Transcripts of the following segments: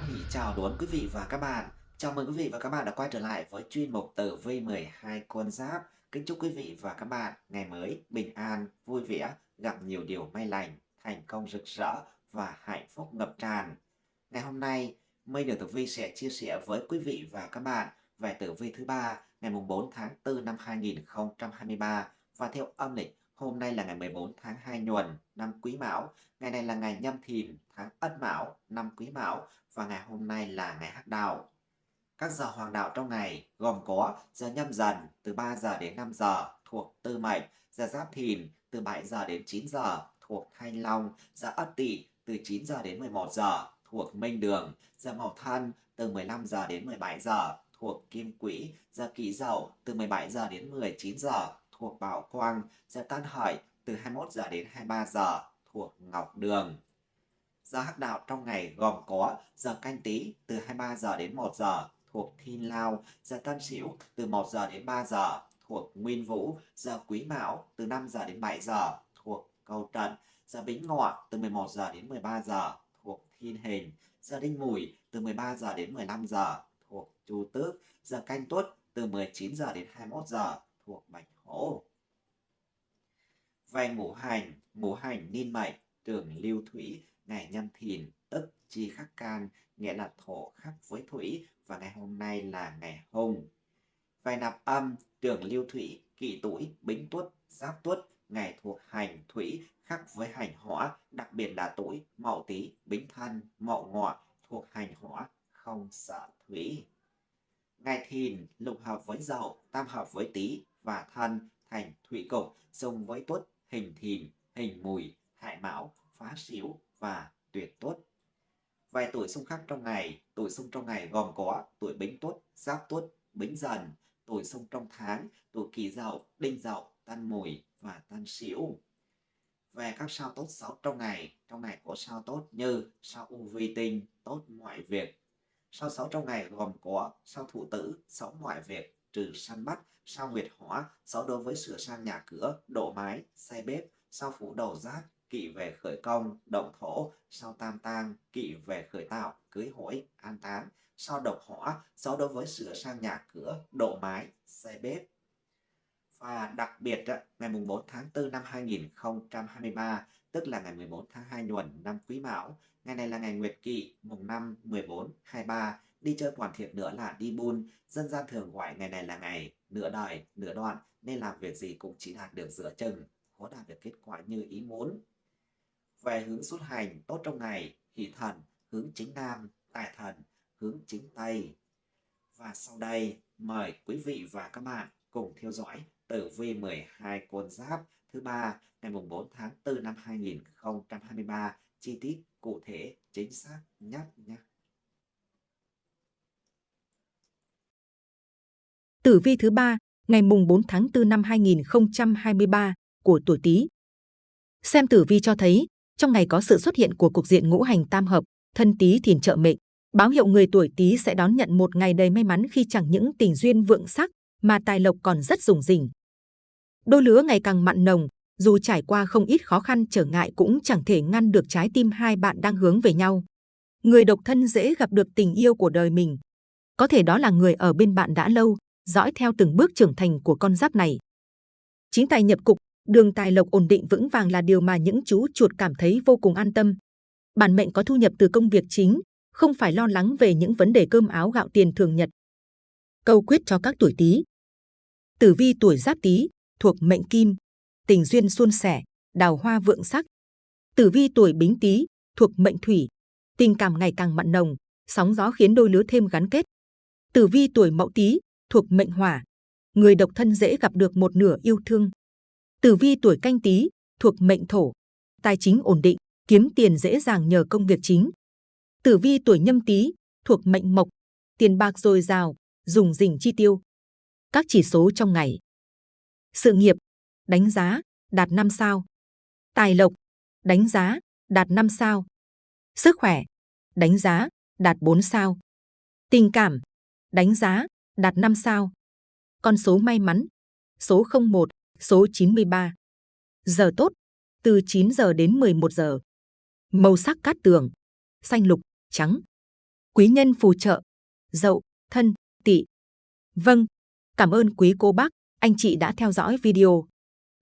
Hoan chào đón quý vị và các bạn. Chào mừng quý vị và các bạn đã quay trở lại với chuyên mục tử vi 12 con giáp. Kính chúc quý vị và các bạn ngày mới bình an, vui vẻ, gặp nhiều điều may lành, thành công rực rỡ và hạnh phúc ngập tràn. Ngày hôm nay, Mây đường Tử Vi sẽ chia sẻ với quý vị và các bạn về tử vi thứ ba ngày 4 tháng 4 năm 2023 và theo âm lịch Hôm nay là ngày 14 tháng 2 nhuần năm Quý Mão, ngày này là ngày Nhâm Thìn tháng Ất Mão năm Quý Mão và ngày hôm nay là ngày Hắc Đạo. Các giờ hoàng đạo trong ngày gồm có giờ nhâm dần từ 3 giờ đến 5 giờ thuộc Tư Mệnh, giờ Giáp Thìn từ 7 giờ đến 9 giờ thuộc Thanh Long, giờ Ất Tỵ từ 9 giờ đến 11 giờ thuộc Minh Đường, giờ Mậu Thân từ 15 giờ đến 17 giờ thuộc Kim Quỹ, giờ Kỷ Dậu từ 17 giờ đến 19 giờ thuộc Bảo Quang, giờ Tân Hợi từ 21 giờ đến 23 giờ thuộc Ngọc Đường. Giờ hắc đạo trong ngày gồm có giờ canh tí từ 23 giờ đến 1 giờ thuộc Thiên Lao, giờ Tân Sửu từ 1 giờ đến 3 giờ thuộc Nguyên Vũ, giờ Quý Mão từ 5 giờ đến 7 giờ thuộc Cầu Trận, giờ Bính Ngọ từ 11 giờ đến 13 giờ thuộc Thiên Hình, giờ Đinh Mùi từ 13 giờ đến 15 giờ thuộc Chu Tước, giờ Canh Tuất từ 19 giờ đến 21 giờ thuộc Bạch Hổ. Về ngũ hành, ngũ hành niên mệnh, trường lưu thủy, ngày nhâm thìn, tức chi khắc can, nghĩa là thổ khắc với thủy, và ngày hôm nay là ngày hùng. Vài nạp âm, tường lưu thủy, kỷ tuổi, bính tuất, giáp tuất, ngày thuộc hành thủy khắc với hành hỏa, đặc biệt là tuổi mậu tý, bính thân, mậu ngọ thuộc hành hỏa, không sợ thủy. Ngày thìn lục hợp với dậu, tam hợp với tý và thân thành thủy cục dùng với tuất, hình thìn, hình mùi, hại mão, phá xíu và tuyệt tuất. Vài tuổi xung khắc trong ngày, tuổi xung trong ngày gồm có tuổi bính tuất, giáp tuất, bính dần, tuổi xung trong tháng, tuổi kỷ dậu, đinh dậu, tân mùi và tân sửu. Về các sao tốt xấu trong ngày, trong ngày có sao tốt như sao u vi tinh, tốt mọi việc, Sao xấu trong ngày gồm có sao thủ tử, xấu ngoại việc, trừ săn bắt, sao nguyệt hỏa, xấu đối với sửa sang nhà cửa, độ mái, xây bếp, sao phủ đầu giáp, kỵ về khởi công, động thổ, sau tam tang, kỵ về khởi tạo, cưới hỏi, an táng, sau độc hỏa, sau đối với sửa sang nhà cửa, độ mái, xây bếp. Và đặc biệt, ngày 4 tháng 4 năm 2023, tức là ngày 14 tháng 2 nhuận năm Quý Mão, Ngày này là ngày Nguyệt Kỵ, mùng 5, 14, 23. Đi chơi hoàn thiện nữa là đi buôn. Dân gian thường gọi ngày này là ngày nửa đời, nửa đoạn, nên làm việc gì cũng chỉ đạt được giữa chừng, khó đạt được kết quả như ý muốn. Về hướng xuất hành, tốt trong ngày, hỷ thần, hướng chính nam, tài thần, hướng chính tây. Và sau đây, mời quý vị và các bạn cùng theo dõi tử vi 12 con giáp thứ ba ngày 4 tháng 4 năm 2023 chi tiết cụ thể chính xác nhất nhé. Tử vi thứ ba ngày mùng 4 tháng 4 năm 2023 của tuổi Tý. Xem tử vi cho thấy, trong ngày có sự xuất hiện của cục diện ngũ hành tam hợp, thân Tý thìn trợ mệnh, báo hiệu người tuổi Tý sẽ đón nhận một ngày đầy may mắn khi chẳng những tình duyên vượng sắc mà tài lộc còn rất rủng rỉnh. Đôi lứa ngày càng mặn nồng, dù trải qua không ít khó khăn trở ngại cũng chẳng thể ngăn được trái tim hai bạn đang hướng về nhau. Người độc thân dễ gặp được tình yêu của đời mình. Có thể đó là người ở bên bạn đã lâu, dõi theo từng bước trưởng thành của con giáp này. Chính tài nhập cục, đường tài lộc ổn định vững vàng là điều mà những chú chuột cảm thấy vô cùng an tâm. Bản mệnh có thu nhập từ công việc chính, không phải lo lắng về những vấn đề cơm áo gạo tiền thường nhật. Câu quyết cho các tuổi Tý. Tử vi tuổi Giáp Tý thuộc mệnh Kim, tình duyên suôn sẻ, đào hoa vượng sắc. Tử vi tuổi Bính Tý thuộc mệnh Thủy, tình cảm ngày càng mặn nồng, sóng gió khiến đôi lứa thêm gắn kết. Tử vi tuổi Mậu Tý thuộc mệnh Hỏa, người độc thân dễ gặp được một nửa yêu thương. Tử vi tuổi Canh Tý thuộc mệnh Thổ, tài chính ổn định, kiếm tiền dễ dàng nhờ công việc chính. Tử vi tuổi Nhâm Tý thuộc mệnh Mộc, tiền bạc dồi dào, dùng dình chi tiêu. Các chỉ số trong ngày. Sự nghiệp đánh giá, đạt 5 sao. Tài lộc, đánh giá, đạt 5 sao. Sức khỏe, đánh giá, đạt 4 sao. Tình cảm, đánh giá, đạt 5 sao. Con số may mắn, số 01, số 93. Giờ tốt, từ 9 giờ đến 11 giờ. Màu sắc cát tường, xanh lục, trắng. Quý nhân phù trợ, dậu, thân, tỵ. Vâng, cảm ơn quý cô bác, anh chị đã theo dõi video.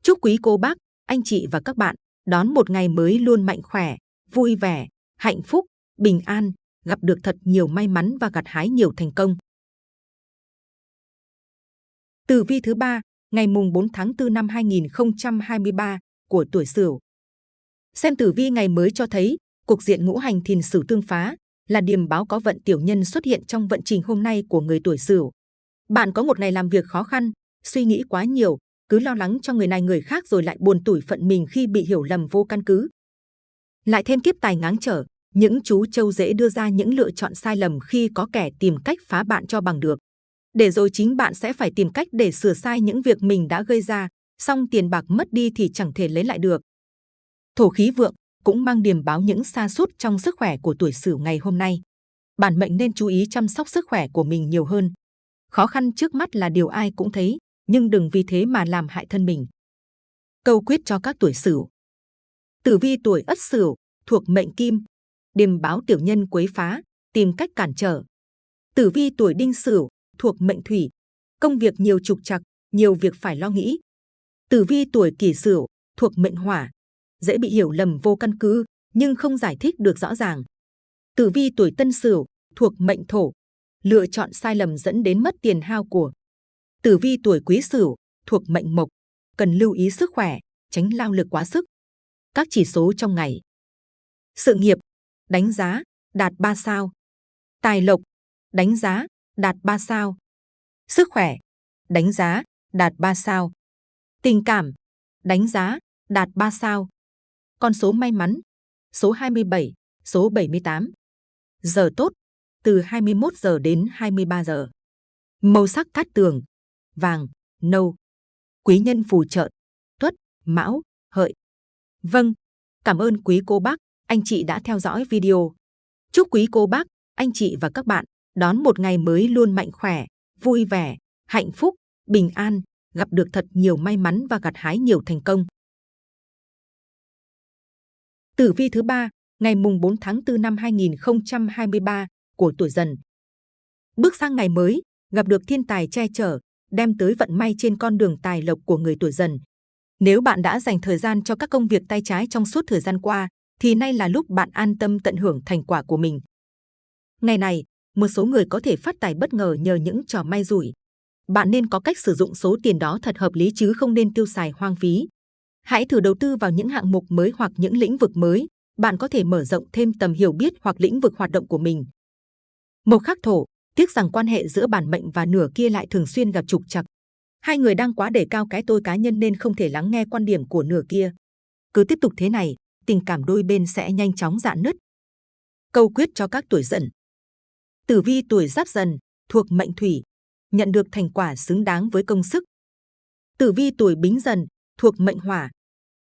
Chúc quý cô bác, anh chị và các bạn đón một ngày mới luôn mạnh khỏe, vui vẻ, hạnh phúc, bình an, gặp được thật nhiều may mắn và gặt hái nhiều thành công. Tử vi thứ ba, ngày mùng 4 tháng 4 năm 2023 của tuổi Sửu. Xem tử vi ngày mới cho thấy, cục diện ngũ hành thìn Sửu tương phá là điềm báo có vận tiểu nhân xuất hiện trong vận trình hôm nay của người tuổi Sửu. Bạn có một ngày làm việc khó khăn, suy nghĩ quá nhiều, cứ lo lắng cho người này người khác rồi lại buồn tủi phận mình khi bị hiểu lầm vô căn cứ. Lại thêm kiếp tài ngáng trở, những chú trâu dễ đưa ra những lựa chọn sai lầm khi có kẻ tìm cách phá bạn cho bằng được. Để rồi chính bạn sẽ phải tìm cách để sửa sai những việc mình đã gây ra, xong tiền bạc mất đi thì chẳng thể lấy lại được. Thổ khí vượng cũng mang điềm báo những sa sút trong sức khỏe của tuổi Sửu ngày hôm nay. Bản mệnh nên chú ý chăm sóc sức khỏe của mình nhiều hơn. Khó khăn trước mắt là điều ai cũng thấy, nhưng đừng vì thế mà làm hại thân mình. Câu quyết cho các tuổi Sửu. Tử vi tuổi Ất Sửu thuộc mệnh Kim, điềm báo tiểu nhân quấy phá, tìm cách cản trở. Tử vi tuổi Đinh Sửu thuộc mệnh Thủy, công việc nhiều trục trặc, nhiều việc phải lo nghĩ. Tử vi tuổi Kỷ Sửu thuộc mệnh Hỏa, dễ bị hiểu lầm vô căn cứ nhưng không giải thích được rõ ràng. Tử vi tuổi Tân Sửu thuộc mệnh Thổ, lựa chọn sai lầm dẫn đến mất tiền hao của. Tử vi tuổi Quý Sửu thuộc mệnh Mộc, cần lưu ý sức khỏe, tránh lao lực quá sức. Các chỉ số trong ngày. Sự nghiệp, đánh giá, đạt 3 sao. Tài lộc, đánh giá, đạt 3 sao. Sức khỏe, đánh giá, đạt 3 sao. Tình cảm, đánh giá, đạt 3 sao. Con số may mắn, số 27, số 78. Giờ tốt, từ 21 giờ đến 23 giờ. Màu sắc cát tường, vàng, nâu. Quý nhân phù trợ, tuất, mão, hợi. Vâng, cảm ơn quý cô bác, anh chị đã theo dõi video. Chúc quý cô bác, anh chị và các bạn đón một ngày mới luôn mạnh khỏe, vui vẻ, hạnh phúc, bình an, gặp được thật nhiều may mắn và gặt hái nhiều thành công. Tử vi thứ ba, ngày mùng 4 tháng 4 năm 2023 của tuổi Dần. Bước sang ngày mới, gặp được thiên tài che chở, đem tới vận may trên con đường tài lộc của người tuổi Dần. Nếu bạn đã dành thời gian cho các công việc tay trái trong suốt thời gian qua, thì nay là lúc bạn an tâm tận hưởng thành quả của mình. Ngày này, một số người có thể phát tài bất ngờ nhờ những trò may rủi. Bạn nên có cách sử dụng số tiền đó thật hợp lý chứ không nên tiêu xài hoang phí. Hãy thử đầu tư vào những hạng mục mới hoặc những lĩnh vực mới. Bạn có thể mở rộng thêm tầm hiểu biết hoặc lĩnh vực hoạt động của mình. Một khắc thổ, tiếc rằng quan hệ giữa bản mệnh và nửa kia lại thường xuyên gặp trục trặc. Hai người đang quá đề cao cái tôi cá nhân nên không thể lắng nghe quan điểm của nửa kia. Cứ tiếp tục thế này, tình cảm đôi bên sẽ nhanh chóng dạn nứt. Câu quyết cho các tuổi dần. Tử vi tuổi giáp dần, thuộc mệnh thủy, nhận được thành quả xứng đáng với công sức. Tử vi tuổi bính dần, thuộc mệnh hỏa,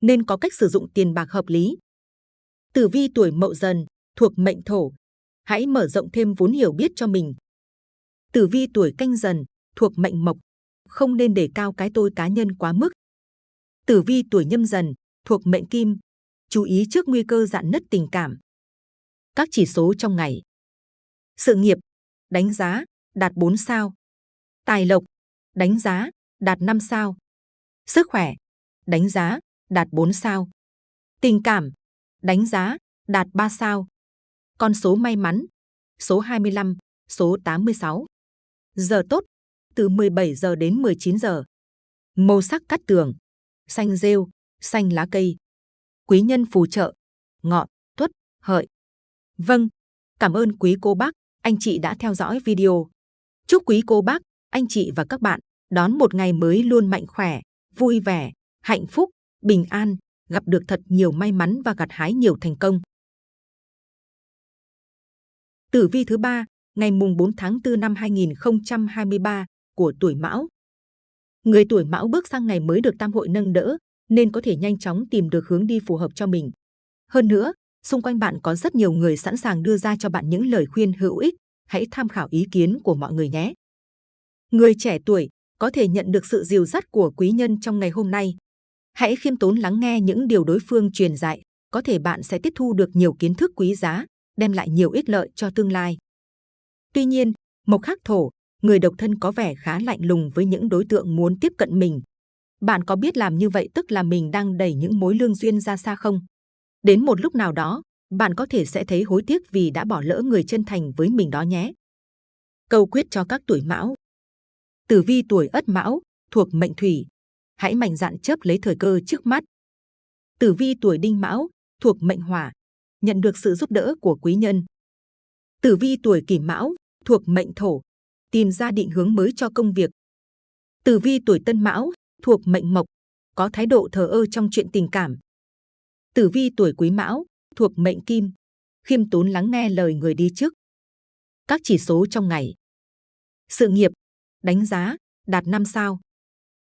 nên có cách sử dụng tiền bạc hợp lý. Tử vi tuổi mậu dần, thuộc mệnh thổ, hãy mở rộng thêm vốn hiểu biết cho mình. Tử vi tuổi canh dần, thuộc mệnh mộc, không nên đề cao cái tôi cá nhân quá mức. Tử vi tuổi nhâm dần, thuộc mệnh kim, chú ý trước nguy cơ dạn nứt tình cảm. Các chỉ số trong ngày. Sự nghiệp, đánh giá, đạt 4 sao. Tài lộc, đánh giá, đạt 5 sao. Sức khỏe, đánh giá, đạt 4 sao. Tình cảm, đánh giá, đạt 3 sao. Con số may mắn, số 25, số 86. Giờ tốt, từ 17 giờ đến 19 giờ. Màu sắc cắt tường, xanh rêu, xanh lá cây. Quý nhân phù trợ, ngọ, tuất, hợi. Vâng, cảm ơn quý cô bác, anh chị đã theo dõi video. Chúc quý cô bác, anh chị và các bạn đón một ngày mới luôn mạnh khỏe, vui vẻ, hạnh phúc, bình an, gặp được thật nhiều may mắn và gặt hái nhiều thành công. Tử vi thứ ba, ngày mùng 4 tháng 4 năm 2023 của tuổi Mão. Người tuổi Mão bước sang ngày mới được tam hội nâng đỡ, nên có thể nhanh chóng tìm được hướng đi phù hợp cho mình. Hơn nữa, xung quanh bạn có rất nhiều người sẵn sàng đưa ra cho bạn những lời khuyên hữu ích. Hãy tham khảo ý kiến của mọi người nhé. Người trẻ tuổi có thể nhận được sự dìu dắt của quý nhân trong ngày hôm nay. Hãy khiêm tốn lắng nghe những điều đối phương truyền dạy. Có thể bạn sẽ tiếp thu được nhiều kiến thức quý giá, đem lại nhiều ích lợi cho tương lai. Tuy nhiên, mộc khắc thổ, người độc thân có vẻ khá lạnh lùng với những đối tượng muốn tiếp cận mình. Bạn có biết làm như vậy tức là mình đang đẩy những mối lương duyên ra xa không? Đến một lúc nào đó, bạn có thể sẽ thấy hối tiếc vì đã bỏ lỡ người chân thành với mình đó nhé. Câu quyết cho các tuổi mão Tử vi tuổi ất mão, thuộc mệnh thủy. Hãy mạnh dạn chớp lấy thời cơ trước mắt. Tử vi tuổi đinh mão, thuộc mệnh hỏa. Nhận được sự giúp đỡ của quý nhân. Tử vi tuổi kỷ mão, thuộc mệnh thổ. Tìm ra định hướng mới cho công việc. Tử vi tuổi tân mão, thuộc mệnh mộc. Có thái độ thờ ơ trong chuyện tình cảm. Tử vi tuổi quý mão, thuộc mệnh kim. Khiêm tốn lắng nghe lời người đi trước. Các chỉ số trong ngày. Sự nghiệp, đánh giá, đạt 5 sao.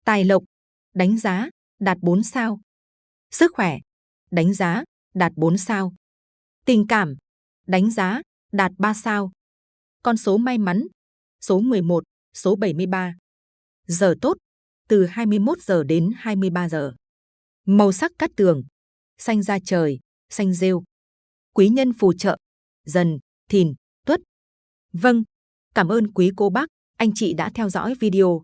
Tài lộc, đánh giá, đạt 4 sao. Sức khỏe, đánh giá, đạt 4 sao. Tình cảm, đánh giá, đạt 3 sao. Con số may mắn, số 11, số 73. Giờ tốt, từ 21 giờ đến 23 giờ. Màu sắc cát tường, xanh da trời, xanh rêu. Quý nhân phù trợ, dần, thìn, tuất. Vâng, cảm ơn quý cô bác, anh chị đã theo dõi video.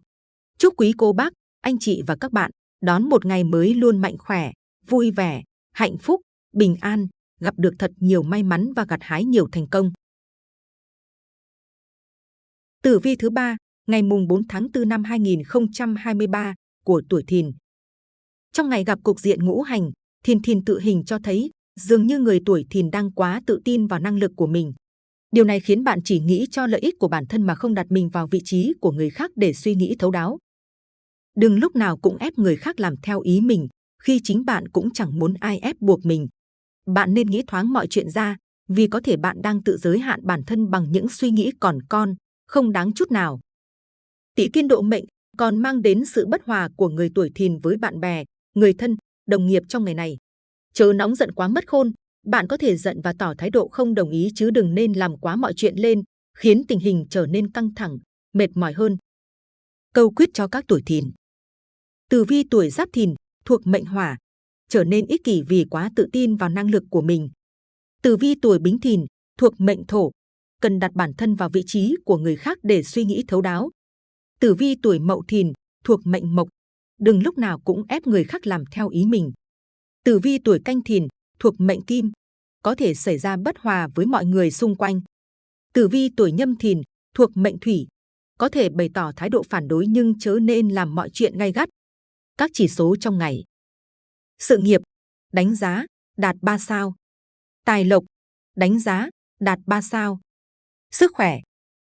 Chúc quý cô bác, anh chị và các bạn đón một ngày mới luôn mạnh khỏe, vui vẻ, hạnh phúc, bình an, gặp được thật nhiều may mắn và gặt hái nhiều thành công. Tử vi thứ ba, ngày mùng 4 tháng 4 năm 2023 của tuổi Thìn. Trong ngày gặp cục diện ngũ hành, thiền thiền tự hình cho thấy dường như người tuổi Thìn đang quá tự tin vào năng lực của mình. Điều này khiến bạn chỉ nghĩ cho lợi ích của bản thân mà không đặt mình vào vị trí của người khác để suy nghĩ thấu đáo. Đừng lúc nào cũng ép người khác làm theo ý mình, khi chính bạn cũng chẳng muốn ai ép buộc mình. Bạn nên nghĩ thoáng mọi chuyện ra, vì có thể bạn đang tự giới hạn bản thân bằng những suy nghĩ còn con, không đáng chút nào. tỷ kiên độ mệnh còn mang đến sự bất hòa của người tuổi thìn với bạn bè, người thân, đồng nghiệp trong ngày này. Chớ nóng giận quá mất khôn, bạn có thể giận và tỏ thái độ không đồng ý chứ đừng nên làm quá mọi chuyện lên, khiến tình hình trở nên căng thẳng, mệt mỏi hơn. Câu quyết cho các tuổi thìn Tử vi tuổi giáp thìn, thuộc mệnh hỏa, trở nên ích kỷ vì quá tự tin vào năng lực của mình. Tử vi tuổi bính thìn, thuộc mệnh thổ, cần đặt bản thân vào vị trí của người khác để suy nghĩ thấu đáo. Tử vi tuổi mậu thìn, thuộc mệnh mộc, đừng lúc nào cũng ép người khác làm theo ý mình. Tử vi tuổi canh thìn, thuộc mệnh kim, có thể xảy ra bất hòa với mọi người xung quanh. Tử vi tuổi nhâm thìn, thuộc mệnh thủy, có thể bày tỏ thái độ phản đối nhưng chớ nên làm mọi chuyện gay gắt. Các chỉ số trong ngày. Sự nghiệp, đánh giá, đạt 3 sao. Tài lộc, đánh giá, đạt 3 sao. Sức khỏe,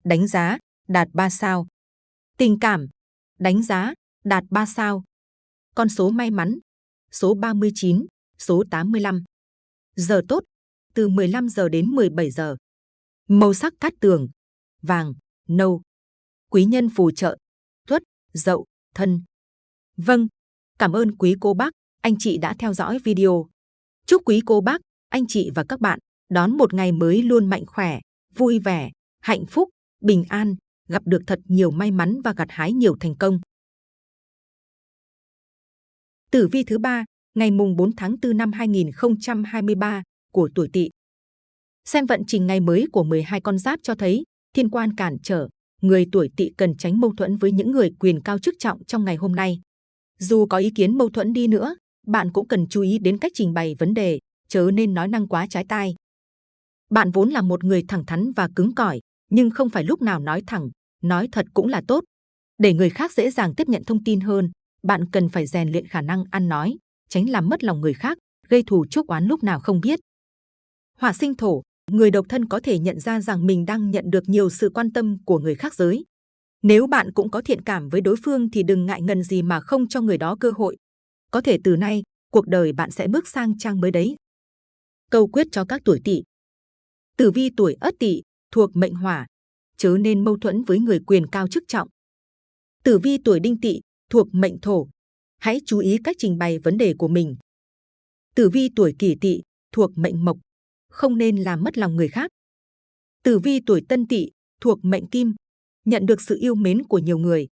đánh giá, đạt 3 sao. Tình cảm, đánh giá, đạt 3 sao. Con số may mắn, số 39, số 85. Giờ tốt, từ 15 giờ đến 17 giờ. Màu sắc cát tường, vàng, nâu. Quý nhân phù trợ, tuất, dậu, thân. Vâng, cảm ơn quý cô bác, anh chị đã theo dõi video. Chúc quý cô bác, anh chị và các bạn đón một ngày mới luôn mạnh khỏe, vui vẻ, hạnh phúc, bình an, gặp được thật nhiều may mắn và gặt hái nhiều thành công. Tử vi thứ ba, ngày mùng 4 tháng 4 năm 2023 của tuổi Tỵ. Xem vận trình ngày mới của 12 con giáp cho thấy thiên quan cản trở, người tuổi Tỵ cần tránh mâu thuẫn với những người quyền cao chức trọng trong ngày hôm nay. Dù có ý kiến mâu thuẫn đi nữa, bạn cũng cần chú ý đến cách trình bày vấn đề, chớ nên nói năng quá trái tai. Bạn vốn là một người thẳng thắn và cứng cỏi, nhưng không phải lúc nào nói thẳng, nói thật cũng là tốt. Để người khác dễ dàng tiếp nhận thông tin hơn, bạn cần phải rèn luyện khả năng ăn nói, tránh làm mất lòng người khác, gây thù chuốc oán lúc nào không biết. Hỏa sinh thổ, người độc thân có thể nhận ra rằng mình đang nhận được nhiều sự quan tâm của người khác giới. Nếu bạn cũng có thiện cảm với đối phương thì đừng ngại ngần gì mà không cho người đó cơ hội. Có thể từ nay, cuộc đời bạn sẽ bước sang trang mới đấy. Câu quyết cho các tuổi tỵ. Tử vi tuổi ất tỵ thuộc mệnh hỏa, chớ nên mâu thuẫn với người quyền cao chức trọng. Tử vi tuổi đinh tỵ thuộc mệnh thổ, hãy chú ý cách trình bày vấn đề của mình. Tử vi tuổi kỷ tỵ thuộc mệnh mộc, không nên làm mất lòng người khác. Tử vi tuổi tân tỵ thuộc mệnh kim, nhận được sự yêu mến của nhiều người.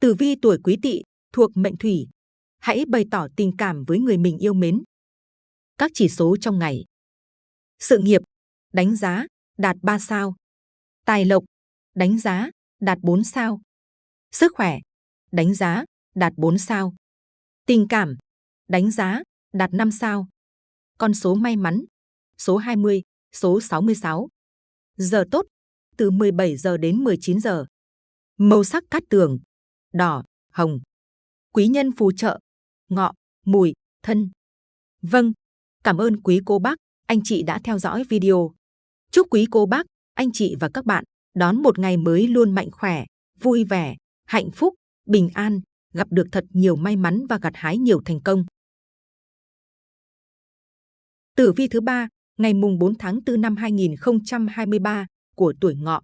Tử vi tuổi quý tỵ thuộc mệnh thủy, hãy bày tỏ tình cảm với người mình yêu mến. Các chỉ số trong ngày. Sự nghiệp, đánh giá, đạt 3 sao. Tài lộc, đánh giá, đạt 4 sao. Sức khỏe, đánh giá, đạt 4 sao. Tình cảm, đánh giá, đạt 5 sao. Con số may mắn, số 20, số 66. Giờ tốt, từ 17 giờ đến 19 giờ. Màu sắc cát tường, đỏ, hồng. Quý nhân phù trợ, ngọ, mùi, thân. Vâng, cảm ơn quý cô bác, anh chị đã theo dõi video. Chúc quý cô bác, anh chị và các bạn đón một ngày mới luôn mạnh khỏe, vui vẻ, hạnh phúc, bình an, gặp được thật nhiều may mắn và gặt hái nhiều thành công. Tử vi thứ ba, ngày mùng 4 tháng 4 năm 2023 của tuổi ngọ.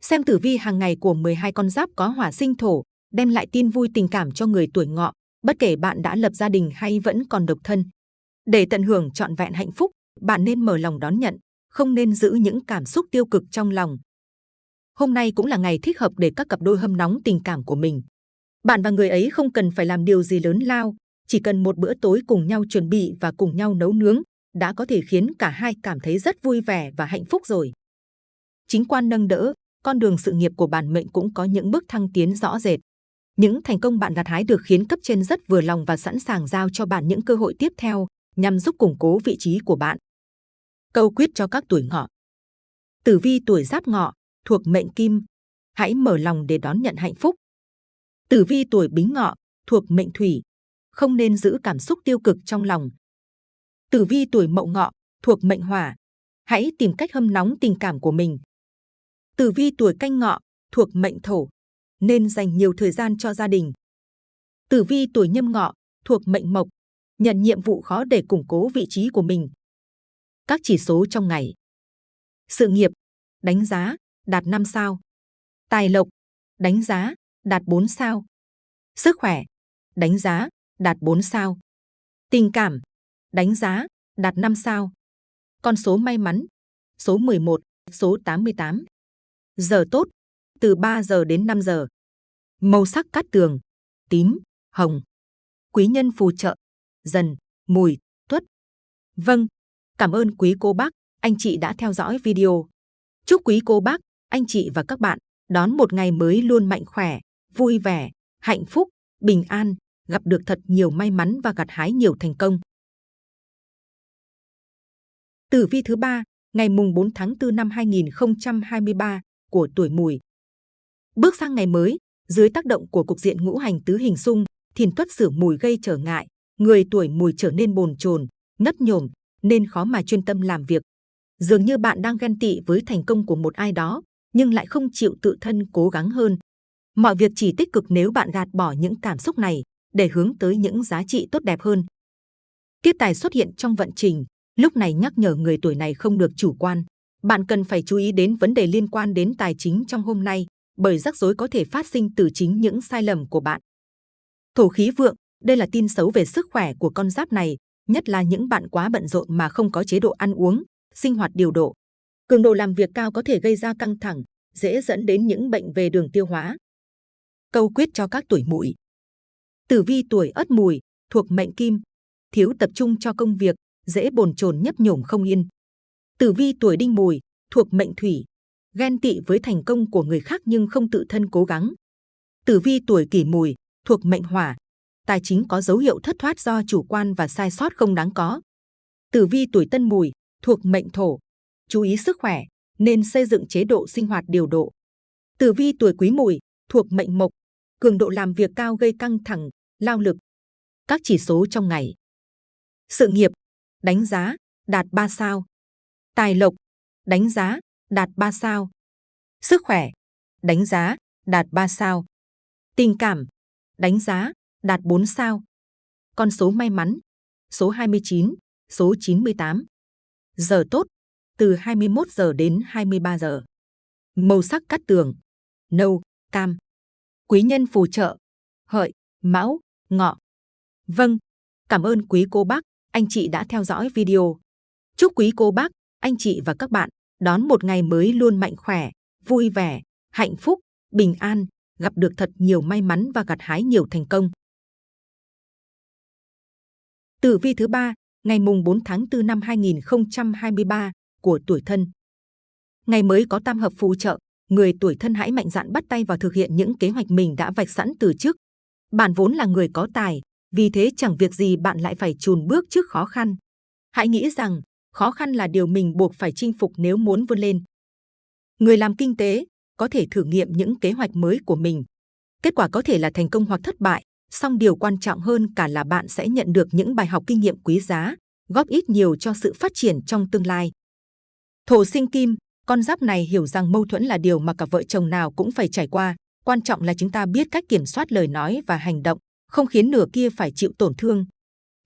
Xem tử vi hàng ngày của 12 con giáp có hỏa sinh thổ, đem lại tin vui tình cảm cho người tuổi ngọ, bất kể bạn đã lập gia đình hay vẫn còn độc thân. Để tận hưởng trọn vẹn hạnh phúc, bạn nên mở lòng đón nhận, không nên giữ những cảm xúc tiêu cực trong lòng. Hôm nay cũng là ngày thích hợp để các cặp đôi hâm nóng tình cảm của mình. Bạn và người ấy không cần phải làm điều gì lớn lao, chỉ cần một bữa tối cùng nhau chuẩn bị và cùng nhau nấu nướng, đã có thể khiến cả hai cảm thấy rất vui vẻ và hạnh phúc rồi. Chính quan nâng đỡ, con đường sự nghiệp của bản mệnh cũng có những bước thăng tiến rõ rệt. Những thành công bạn gặt hái được khiến cấp trên rất vừa lòng và sẵn sàng giao cho bạn những cơ hội tiếp theo nhằm giúp củng cố vị trí của bạn. Câu quyết cho các tuổi ngọ. Tử vi tuổi giáp ngọ, thuộc mệnh kim, hãy mở lòng để đón nhận hạnh phúc. Tử vi tuổi bính ngọ, thuộc mệnh thủy, không nên giữ cảm xúc tiêu cực trong lòng. Tử vi tuổi mậu ngọ, thuộc mệnh hỏa, hãy tìm cách hâm nóng tình cảm của mình. Tử vi tuổi canh ngọ, thuộc mệnh thổ, nên dành nhiều thời gian cho gia đình. Tử vi tuổi nhâm ngọ, thuộc mệnh mộc, nhận nhiệm vụ khó để củng cố vị trí của mình. Các chỉ số trong ngày. Sự nghiệp, đánh giá, đạt 5 sao. Tài lộc, đánh giá, đạt 4 sao. Sức khỏe, đánh giá, đạt 4 sao. Tình cảm, đánh giá, đạt 5 sao. Con số may mắn, số 11, số 88. Giờ tốt, từ 3 giờ đến 5 giờ. Màu sắc cát tường, tím, hồng. Quý nhân phù trợ, dần, mùi, tuất. Vâng, cảm ơn quý cô bác, anh chị đã theo dõi video. Chúc quý cô bác, anh chị và các bạn đón một ngày mới luôn mạnh khỏe, vui vẻ, hạnh phúc, bình an, gặp được thật nhiều may mắn và gặt hái nhiều thành công. Tử vi thứ ba, ngày mùng 4 tháng 4 năm 2023 của tuổi Mùi. Bước sang ngày mới, dưới tác động của cục diện ngũ hành tứ hình xung, thìn tuất sửa mùi gây trở ngại, người tuổi Mùi trở nên bồn chồn, ngất nhổm, nên khó mà chuyên tâm làm việc. Dường như bạn đang ghen tị với thành công của một ai đó, nhưng lại không chịu tự thân cố gắng hơn. Mọi việc chỉ tích cực nếu bạn gạt bỏ những cảm xúc này để hướng tới những giá trị tốt đẹp hơn. Kiếp tài xuất hiện trong vận trình, lúc này nhắc nhở người tuổi này không được chủ quan. Bạn cần phải chú ý đến vấn đề liên quan đến tài chính trong hôm nay, bởi rắc rối có thể phát sinh từ chính những sai lầm của bạn. Thổ khí vượng, đây là tin xấu về sức khỏe của con giáp này, nhất là những bạn quá bận rộn mà không có chế độ ăn uống, sinh hoạt điều độ. Cường độ làm việc cao có thể gây ra căng thẳng, dễ dẫn đến những bệnh về đường tiêu hóa. Câu quyết cho các tuổi mùi. Tử vi tuổi ất mùi, thuộc mệnh kim, thiếu tập trung cho công việc, dễ bồn chồn nhấp nhổm không yên. Tử vi tuổi đinh mùi, thuộc mệnh thủy, ghen tị với thành công của người khác nhưng không tự thân cố gắng. Tử vi tuổi kỷ mùi, thuộc mệnh hỏa, tài chính có dấu hiệu thất thoát do chủ quan và sai sót không đáng có. Tử vi tuổi tân mùi, thuộc mệnh thổ, chú ý sức khỏe, nên xây dựng chế độ sinh hoạt điều độ. Tử vi tuổi quý mùi, thuộc mệnh mộc, cường độ làm việc cao gây căng thẳng, lao lực. Các chỉ số trong ngày. Sự nghiệp, đánh giá, đạt 3 sao. Tài lộc, đánh giá, đạt 3 sao. Sức khỏe, đánh giá, đạt 3 sao. Tình cảm, đánh giá, đạt 4 sao. Con số may mắn, số 29, số 98. Giờ tốt, từ 21 giờ đến 23 giờ. Màu sắc cát tường, nâu, cam. Quý nhân phù trợ, hợi, mão, ngọ. Vâng, cảm ơn quý cô bác, anh chị đã theo dõi video. Chúc quý cô bác, anh chị và các bạn đón một ngày mới luôn mạnh khỏe, vui vẻ, hạnh phúc, bình an, gặp được thật nhiều may mắn và gặt hái nhiều thành công. Tử vi thứ ba, ngày mùng 4 tháng 4 năm 2023 của tuổi thân. ngày mới có tam hợp phù trợ, người tuổi thân hãy mạnh dạn bắt tay vào thực hiện những kế hoạch mình đã vạch sẵn từ trước. Bạn vốn là người có tài, vì thế chẳng việc gì bạn lại phải chùn bước trước khó khăn. Hãy nghĩ rằng khó khăn là điều mình buộc phải chinh phục nếu muốn vươn lên. Người làm kinh tế có thể thử nghiệm những kế hoạch mới của mình. Kết quả có thể là thành công hoặc thất bại, song điều quan trọng hơn cả là bạn sẽ nhận được những bài học kinh nghiệm quý giá, góp ít nhiều cho sự phát triển trong tương lai. Thổ sinh kim, con giáp này hiểu rằng mâu thuẫn là điều mà cả vợ chồng nào cũng phải trải qua. Quan trọng là chúng ta biết cách kiểm soát lời nói và hành động, không khiến nửa kia phải chịu tổn thương.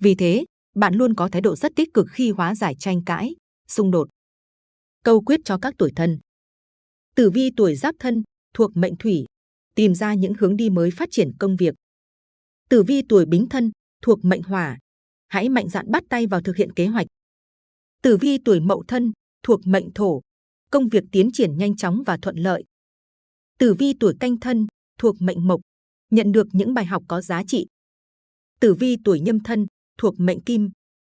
Vì thế, bạn luôn có thái độ rất tích cực khi hóa giải tranh cãi, xung đột. Câu quyết cho các tuổi thân. Tử vi tuổi giáp thân, thuộc mệnh thủy, tìm ra những hướng đi mới phát triển công việc. Tử vi tuổi bính thân, thuộc mệnh hỏa, hãy mạnh dạn bắt tay vào thực hiện kế hoạch. Tử vi tuổi mậu thân, thuộc mệnh thổ, công việc tiến triển nhanh chóng và thuận lợi. Tử vi tuổi canh thân, thuộc mệnh mộc, nhận được những bài học có giá trị. Tử vi tuổi nhâm thân, thuộc mệnh kim,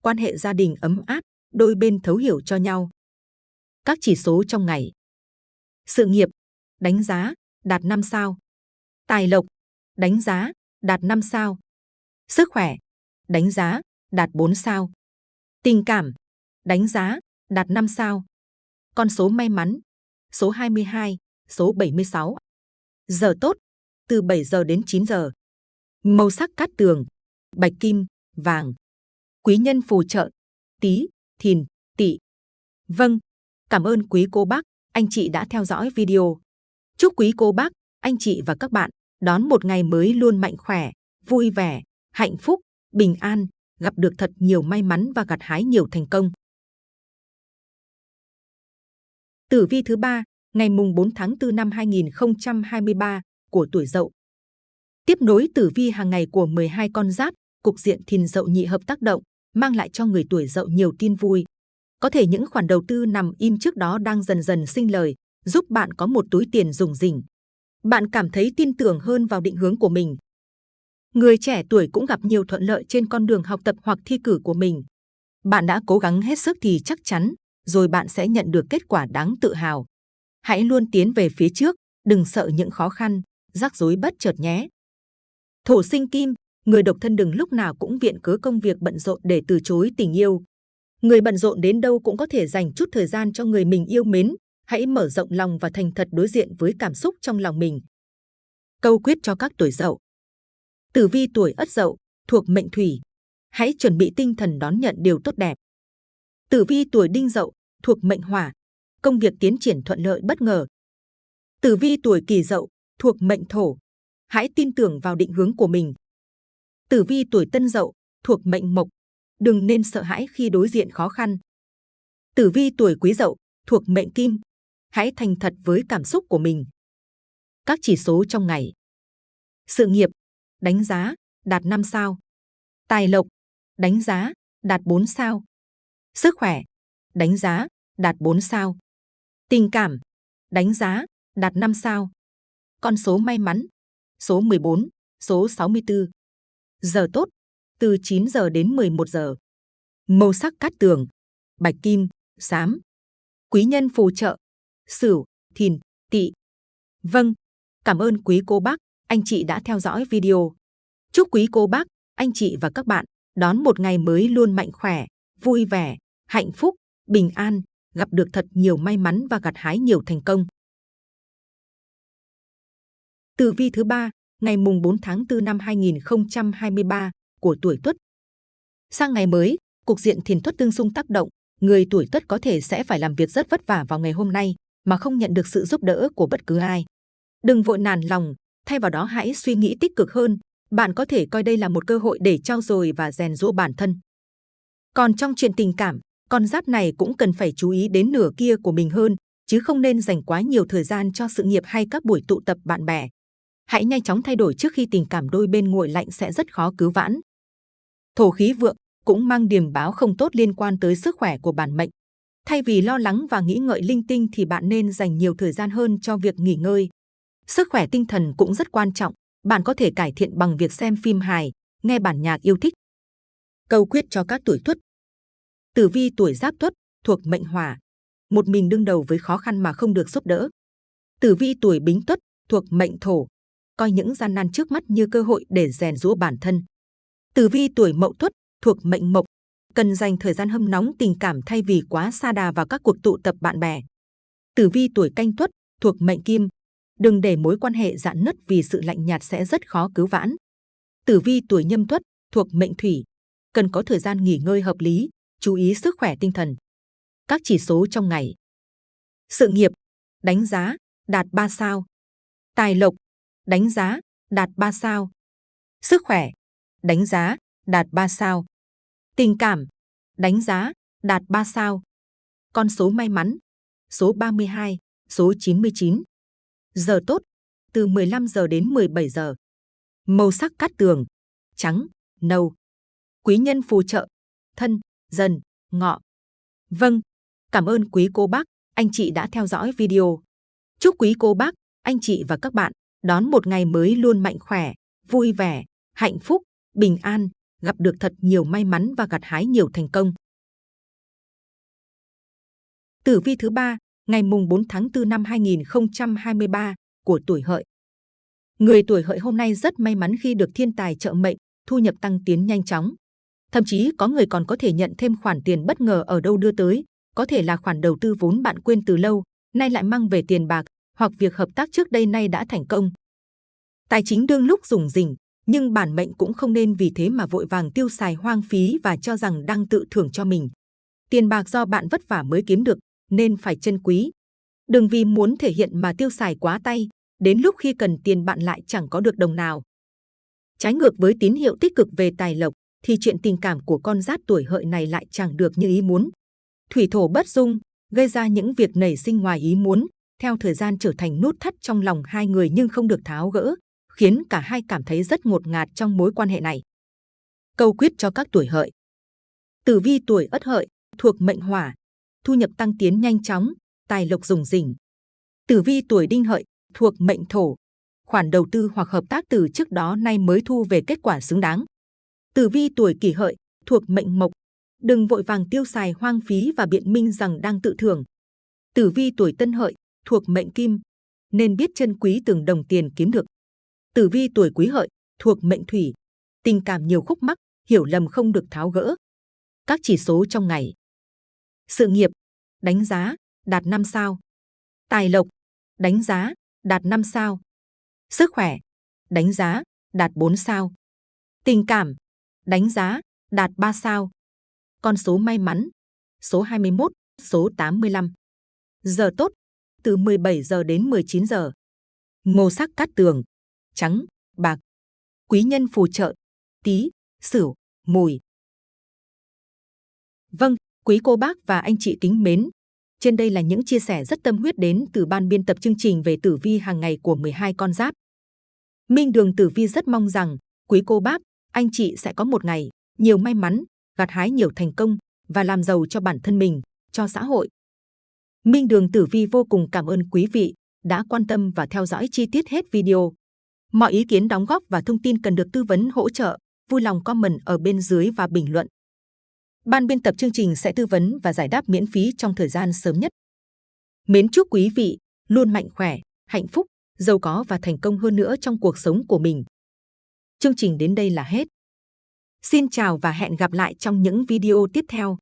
quan hệ gia đình ấm áp, đôi bên thấu hiểu cho nhau. Các chỉ số trong ngày. Sự nghiệp, đánh giá, đạt 5 sao. Tài lộc, đánh giá, đạt 5 sao. Sức khỏe, đánh giá, đạt 4 sao. Tình cảm, đánh giá, đạt 5 sao. Con số may mắn, số 22, số 76. Giờ tốt, từ 7 giờ đến 9 giờ. Màu sắc cát tường, bạch kim, vàng. Quý nhân phù trợ, tí, thìn, tỵ. Vâng, cảm ơn quý cô bác, anh chị đã theo dõi video. Chúc quý cô bác, anh chị và các bạn đón một ngày mới luôn mạnh khỏe, vui vẻ, hạnh phúc, bình an, gặp được thật nhiều may mắn và gặt hái nhiều thành công. Tử vi thứ ba, ngày mùng 4 tháng 4 năm 2023 của tuổi Dậu. Tiếp nối tử vi hàng ngày của 12 con giáp, cục diện thìn Dậu nhị hợp tác động, mang lại cho người tuổi Dậu nhiều tin vui. Có thể những khoản đầu tư nằm im trước đó đang dần dần sinh lời, giúp bạn có một túi tiền dùng rỉnh. Bạn cảm thấy tin tưởng hơn vào định hướng của mình. Người trẻ tuổi cũng gặp nhiều thuận lợi trên con đường học tập hoặc thi cử của mình. Bạn đã cố gắng hết sức thì chắc chắn, rồi bạn sẽ nhận được kết quả đáng tự hào. Hãy luôn tiến về phía trước, đừng sợ những khó khăn, rắc rối bất chợt nhé. Thổ sinh kim, người độc thân đừng lúc nào cũng viện cớ công việc bận rộn để từ chối tình yêu. Người bận rộn đến đâu cũng có thể dành chút thời gian cho người mình yêu mến. Hãy mở rộng lòng và thành thật đối diện với cảm xúc trong lòng mình. Câu quyết cho các tuổi dậu. Tử vi tuổi ất dậu, thuộc mệnh thủy. Hãy chuẩn bị tinh thần đón nhận điều tốt đẹp. Tử vi tuổi đinh dậu, thuộc mệnh hỏa. Công việc tiến triển thuận lợi bất ngờ. Tử vi tuổi kỷ dậu, thuộc mệnh thổ. Hãy tin tưởng vào định hướng của mình. Tử vi tuổi tân dậu, thuộc mệnh mộc. Đừng nên sợ hãi khi đối diện khó khăn. Tử vi tuổi quý dậu, thuộc mệnh kim. Hãy thành thật với cảm xúc của mình. Các chỉ số trong ngày. Sự nghiệp, đánh giá, đạt 5 sao. Tài lộc, đánh giá, đạt 4 sao. Sức khỏe, đánh giá, đạt 4 sao. Tình cảm, đánh giá, đạt 5 sao. Con số may mắn, số 14, số 64. Giờ tốt, từ 9 giờ đến 11 giờ. Màu sắc cát tường, bạch kim, xám. Quý nhân phù trợ, sửu, thìn, tỵ. Vâng, cảm ơn quý cô bác, anh chị đã theo dõi video. Chúc quý cô bác, anh chị và các bạn đón một ngày mới luôn mạnh khỏe, vui vẻ, hạnh phúc, bình an, gặp được thật nhiều may mắn và gặt hái nhiều thành công. Tử vi thứ ba, ngày mùng 4 tháng 4 năm 2023 của tuổi Tuất. Sang ngày mới, cục diện thiền tuất tương xung tác động, người tuổi Tuất có thể sẽ phải làm việc rất vất vả vào ngày hôm nay mà không nhận được sự giúp đỡ của bất cứ ai. Đừng vội nản lòng, thay vào đó hãy suy nghĩ tích cực hơn. Bạn có thể coi đây là một cơ hội để trau dồi và rèn giũa bản thân. Còn trong chuyện tình cảm, con giáp này cũng cần phải chú ý đến nửa kia của mình hơn, chứ không nên dành quá nhiều thời gian cho sự nghiệp hay các buổi tụ tập bạn bè. Hãy nhanh chóng thay đổi trước khi tình cảm đôi bên nguội lạnh sẽ rất khó cứu vãn. Thổ khí vượng cũng mang điềm báo không tốt liên quan tới sức khỏe của bản mệnh. Thay vì lo lắng và nghĩ ngợi linh tinh thì bạn nên dành nhiều thời gian hơn cho việc nghỉ ngơi. Sức khỏe tinh thần cũng rất quan trọng. Bạn có thể cải thiện bằng việc xem phim hài, nghe bản nhạc yêu thích. Câu quyết cho các tuổi tuất Tử vi tuổi giáp tuất thuộc mệnh hỏa. một mình đương đầu với khó khăn mà không được giúp đỡ. Tử vi tuổi Bính Tuất thuộc mệnh Thổ, coi những gian nan trước mắt như cơ hội để rèn rũa bản thân. Tử vi tuổi Mậu Tuất thuộc mệnh Mộc, cần dành thời gian hâm nóng tình cảm thay vì quá xa đà vào các cuộc tụ tập bạn bè. Tử vi tuổi Canh Tuất thuộc mệnh Kim, đừng để mối quan hệ dạn nứt vì sự lạnh nhạt sẽ rất khó cứu vãn. Tử vi tuổi Nhâm Tuất thuộc mệnh Thủy, cần có thời gian nghỉ ngơi hợp lý, chú ý sức khỏe tinh thần. Các chỉ số trong ngày. Sự nghiệp, đánh giá, đạt 3 sao. Tài lộc, đánh giá, đạt 3 sao. Sức khỏe, đánh giá, đạt 3 sao. Tình cảm, đánh giá, đạt 3 sao. Con số may mắn, số 32, số 99. Giờ tốt, từ 15 giờ đến 17 giờ. Màu sắc cát tường, trắng, nâu. Quý nhân phù trợ, thân, dần, ngọ. Vâng, cảm ơn quý cô bác, anh chị đã theo dõi video. Chúc quý cô bác, anh chị và các bạn đón một ngày mới luôn mạnh khỏe, vui vẻ, hạnh phúc, bình an, gặp được thật nhiều may mắn và gặt hái nhiều thành công. Tử vi thứ ba, ngày mùng 4 tháng 4 năm 2023 của tuổi hợi. Người tuổi hợi hôm nay rất may mắn khi được thiên tài trợ mệnh, thu nhập tăng tiến nhanh chóng. Thậm chí có người còn có thể nhận thêm khoản tiền bất ngờ ở đâu đưa tới, có thể là khoản đầu tư vốn bạn quên từ lâu, nay lại mang về tiền bạc, hoặc việc hợp tác trước đây nay đã thành công. Tài chính đương lúc rủng rỉnh nhưng bản mệnh cũng không nên vì thế mà vội vàng tiêu xài hoang phí và cho rằng đang tự thưởng cho mình. Tiền bạc do bạn vất vả mới kiếm được, nên phải trân quý. Đừng vì muốn thể hiện mà tiêu xài quá tay, đến lúc khi cần tiền bạn lại chẳng có được đồng nào. Trái ngược với tín hiệu tích cực về tài lộc, thì chuyện tình cảm của con giáp tuổi hợi này lại chẳng được như ý muốn. Thủy thổ bất dung, gây ra những việc nảy sinh ngoài ý muốn, theo thời gian trở thành nút thắt trong lòng hai người nhưng không được tháo gỡ, khiến cả hai cảm thấy rất ngột ngạt trong mối quan hệ này. Câu quyết cho các tuổi hợi. Tử vi tuổi ất hợi, thuộc mệnh hỏa, thu nhập tăng tiến nhanh chóng, tài lộc rủng rỉnh. Tử vi tuổi đinh hợi, thuộc mệnh thổ, khoản đầu tư hoặc hợp tác từ trước đó nay mới thu về kết quả xứng đáng. Tử vi tuổi kỷ hợi, thuộc mệnh mộc, đừng vội vàng tiêu xài hoang phí và biện minh rằng đang tự thưởng. Tử vi tuổi tân hợi, thuộc mệnh kim, nên biết trân quý từng đồng tiền kiếm được. Tử vi tuổi quý hợi, thuộc mệnh thủy, tình cảm nhiều khúc mắc, hiểu lầm không được tháo gỡ. Các chỉ số trong ngày. Sự nghiệp, đánh giá, đạt 5 sao. Tài lộc, đánh giá, đạt 5 sao. Sức khỏe, đánh giá, đạt 4 sao. Tình cảm, đánh giá, đạt 3 sao. Con số may mắn, số 21, số 85. Giờ tốt, từ 17 giờ đến 19 giờ. Màu sắc cát tường, trắng, bạc. Quý nhân phù trợ, tí, sửu, mùi. Vâng, quý cô bác và anh chị kính mến. Trên đây là những chia sẻ rất tâm huyết đến từ ban biên tập chương trình về tử vi hàng ngày của 12 con giáp. Minh Đường Tử Vi rất mong rằng quý cô bác, anh chị sẽ có một ngày nhiều may mắn, gặt hái nhiều thành công và làm giàu cho bản thân mình, cho xã hội. Minh Đường Tử Vi vô cùng cảm ơn quý vị đã quan tâm và theo dõi chi tiết hết video. Mọi ý kiến đóng góp và thông tin cần được tư vấn hỗ trợ, vui lòng comment ở bên dưới và bình luận. Ban biên tập chương trình sẽ tư vấn và giải đáp miễn phí trong thời gian sớm nhất. Mến chúc quý vị luôn mạnh khỏe, hạnh phúc, giàu có và thành công hơn nữa trong cuộc sống của mình. Chương trình đến đây là hết. Xin chào và hẹn gặp lại trong những video tiếp theo.